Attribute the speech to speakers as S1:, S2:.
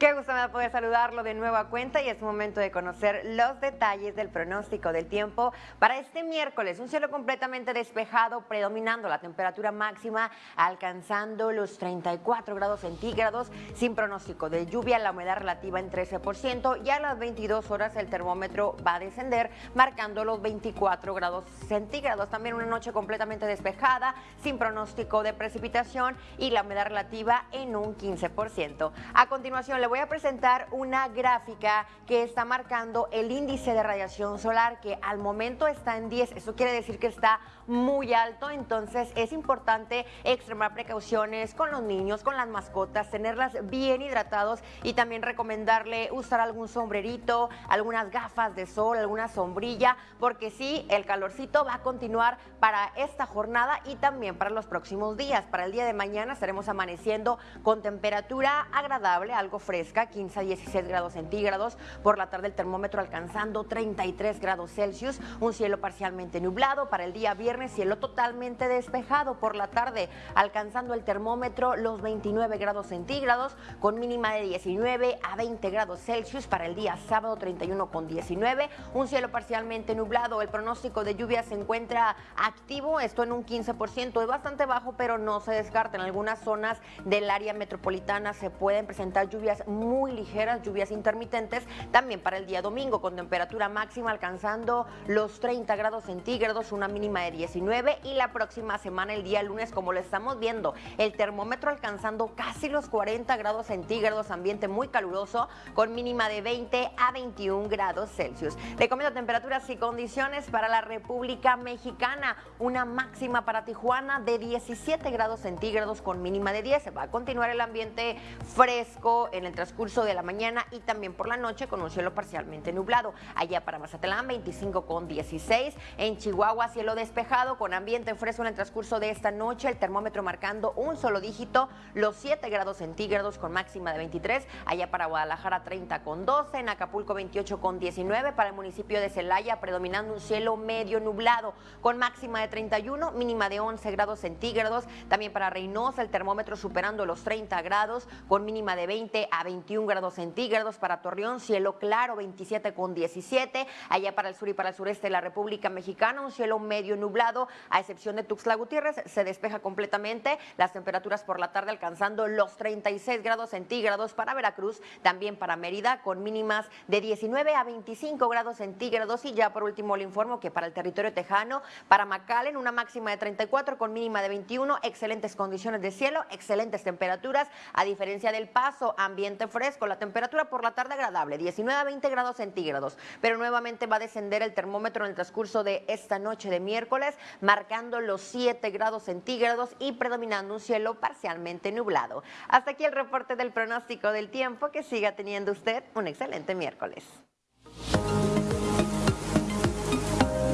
S1: me da poder saludarlo de nueva cuenta y es momento de conocer los detalles del pronóstico del tiempo para este miércoles. Un cielo completamente despejado, predominando la temperatura máxima, alcanzando los 34 grados centígrados, sin pronóstico de lluvia, la humedad relativa en 13% y a las 22 horas el termómetro va a descender, marcando los 24 grados centígrados. También una noche completamente despejada, sin pronóstico de precipitación y la humedad relativa en un 15%. A continuación le voy a presentar una gráfica que está marcando el índice de radiación solar que al momento está en 10. Eso quiere decir que está muy alto, entonces es importante extremar precauciones con los niños, con las mascotas, tenerlas bien hidratados y también recomendarle usar algún sombrerito, algunas gafas de sol, alguna sombrilla, porque sí, el calorcito va a continuar para esta jornada y también para los próximos días. Para el día de mañana estaremos amaneciendo con temperatura agradable, algo fresca, 15 a 16 grados centígrados. Por la tarde el termómetro alcanzando 33 grados Celsius, un cielo parcialmente nublado. Para el día viernes cielo totalmente despejado por la tarde, alcanzando el termómetro los 29 grados centígrados con mínima de 19 a 20 grados Celsius. Para el día sábado 31 con 19, un cielo parcialmente nublado. El pronóstico de lluvia se encuentra activo, esto en un 15%, es bastante bajo, pero no se descarta. En algunas zonas del área metropolitana se pueden presentar lluvias muy ligeras, lluvias intermitentes, también para el día domingo, con temperatura máxima alcanzando los 30 grados centígrados, una mínima de 19 y la próxima semana, el día lunes, como lo estamos viendo, el termómetro alcanzando casi los 40 grados centígrados, ambiente muy caluroso, con mínima de 20 a 21 grados Celsius. Le comento temperaturas y condiciones para la República Mexicana, una máxima para Tijuana de 17 grados centígrados con mínima de 10. Va a continuar el ambiente fresco en el transcurso de la mañana y también por la noche con un cielo parcialmente nublado. Allá para Mazatlán 25 con 16. En Chihuahua cielo despejado con ambiente fresco en el transcurso de esta noche. El termómetro marcando un solo dígito, los 7 grados centígrados con máxima de 23. Allá para Guadalajara 30 con 12. En Acapulco 28 con 19. Para el municipio de Celaya predominando un cielo medio nublado con máxima de 31, mínima de 11 grados centígrados. También para Reynosa el termómetro superando los 30 grados con mínima de 20 a 21 grados centígrados. Para Torreón, cielo claro, 27 con 17. Allá para el sur y para el sureste de la República Mexicana, un cielo medio nublado, a excepción de Tuxtla Gutiérrez, se despeja completamente. Las temperaturas por la tarde alcanzando los 36 grados centígrados para Veracruz, también para Mérida, con mínimas de 19 a 25 grados centígrados. Y ya por último le informo que para el territorio tejano, para McAllen, una máxima de 34 con mínima de 21, excelentes condiciones de cielo, excelentes temperaturas, a diferencia del paso, fresco, la temperatura por la tarde agradable, 19 a 20 grados centígrados, pero nuevamente va a descender el termómetro en el transcurso de esta noche de miércoles, marcando los 7 grados centígrados y predominando un cielo parcialmente nublado. Hasta aquí el reporte del pronóstico del tiempo, que siga teniendo usted un excelente miércoles.